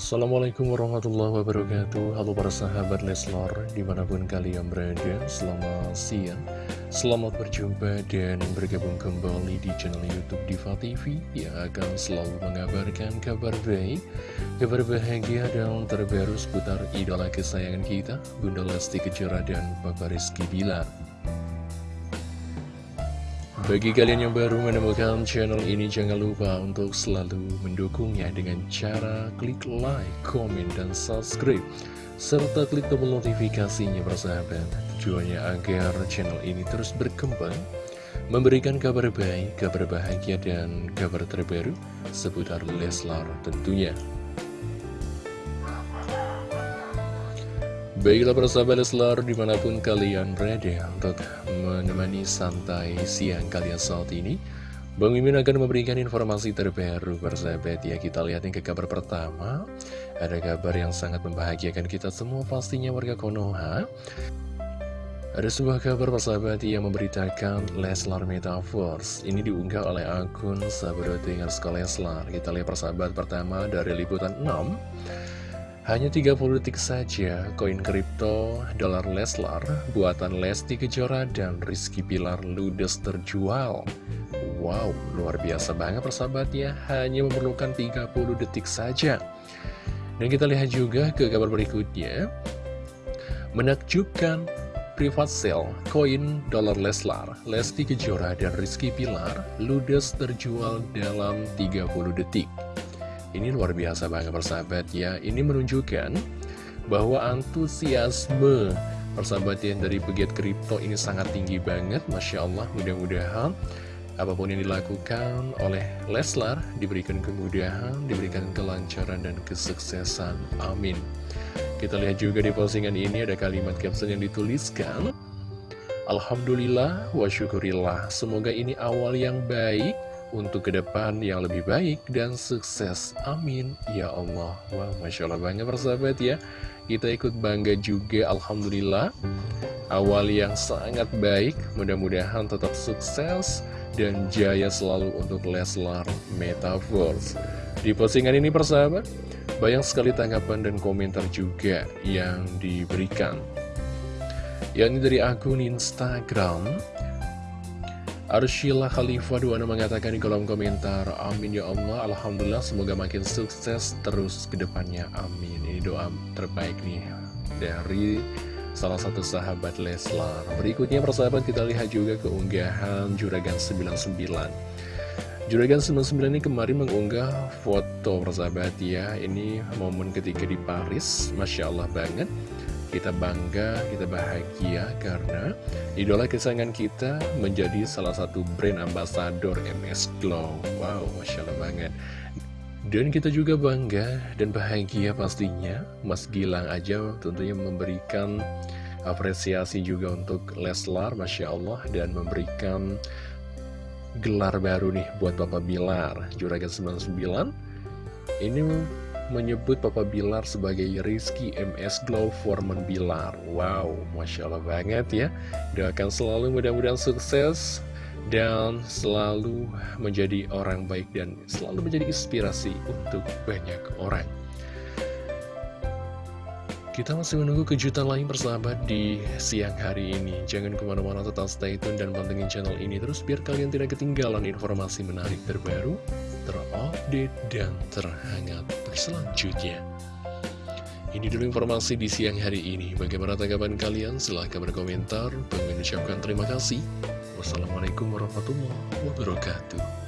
Assalamualaikum warahmatullahi wabarakatuh. Halo para sahabat Leslar Di mana pun kalian berada Selamat siang. Selamat berjumpa dan bergabung kembali di channel Youtube Diva TV Yang akan selalu mengabarkan kabar baik Kabar bahagia dan terbaru seputar idola kesayangan kita Bunda Lesti Kejora dan Papa Rizky Bilar bagi kalian yang baru menemukan channel ini, jangan lupa untuk selalu mendukungnya dengan cara klik like, komen, dan subscribe. Serta klik tombol notifikasinya bersahabat. Tujuannya agar channel ini terus berkembang, memberikan kabar baik, kabar bahagia, dan kabar terbaru seputar Leslar tentunya. Baiklah persahabat Leslar di mana pun kalian berada untuk menemani santai siang kalian saat ini Bang Mimin akan memberikan informasi terbaru persahabat ya Kita lihat yang ke kabar pertama. Ada kabar yang sangat membahagiakan kita semua pastinya warga Konoha. Ada sebuah kabar persahabat yang memberitakan Leslar Metaverse. Ini diunggah oleh akun sahabat sekolah Leslar. Kita lihat persahabat pertama dari liputan 6 hanya 30 detik saja, koin kripto dolar Leslar buatan Lesti Kejora dan Rizky Pilar ludes terjual. Wow, luar biasa banget persahabatnya, hanya memerlukan 30 detik saja. Dan kita lihat juga ke kabar berikutnya. Menakjubkan privat sale koin dolar Leslar, Lesti Kejora dan Rizky Pilar ludes terjual dalam 30 detik. Ini luar biasa banget persahabat ya Ini menunjukkan bahwa antusiasme persahabat yang dari pegiat kripto ini sangat tinggi banget Masya Allah mudah-mudahan apa pun yang dilakukan oleh Leslar diberikan kemudahan, diberikan kelancaran dan kesuksesan. Amin. Kita lihat juga di postingan ini ada kalimat caption yang dituliskan. Alhamdulillah wa syukurillah. Semoga ini awal yang baik untuk ke depan yang lebih baik dan sukses. Amin. Ya Allah. Wah, Masya Allah banget persahabat ya. Kita ikut bangga juga, Alhamdulillah. Awal yang sangat baik, mudah-mudahan tetap sukses dan jaya selalu untuk Leslar Metaverse. Di postingan ini persahabat, banyak sekali tanggapan dan komentar juga yang diberikan. Yang dari akun Instagram, Arshila Khalifah Duana mengatakan di kolom komentar Amin ya Allah. Alhamdulillah semoga makin sukses terus ke depannya. Amin. Ini doa terbaik nih dari salah satu sahabat Leslar. Berikutnya persahabat kita lihat juga keunggahan Juragan 99 Juragan 99 ini kemarin mengunggah foto persahabat ya. Ini momen ketika di Paris Masya Allah banget kita bangga, kita bahagia karena idola kesayangan kita menjadi salah satu brand ambasador MS Glow. Wow, Masya Allah banget. Dan kita juga bangga dan bahagia pastinya Mas Gilang aja tentunya memberikan apresiasi juga untuk Leslar, Masya Allah Dan memberikan gelar baru nih buat Bapak Bilar Juragan 99 Ini menyebut Papa Bilar sebagai Rizky MS Glow Foreman Bilar. Wow, Masya Allah banget ya. Doakan selalu mudah-mudahan sukses dan selalu menjadi orang baik dan selalu menjadi inspirasi untuk banyak orang. Kita masih menunggu kejutan lain persahabat di siang hari ini. Jangan ke mana-mana tetap stay tune dan pantengin channel ini terus biar kalian tidak ketinggalan informasi menarik terbaru, terupdate, dan terhangat selanjutnya. Ini dulu informasi di siang hari ini. Bagaimana tanggapan kalian? Silahkan berkomentar. Bang mengucapkan terima kasih. Wassalamualaikum warahmatullahi wabarakatuh.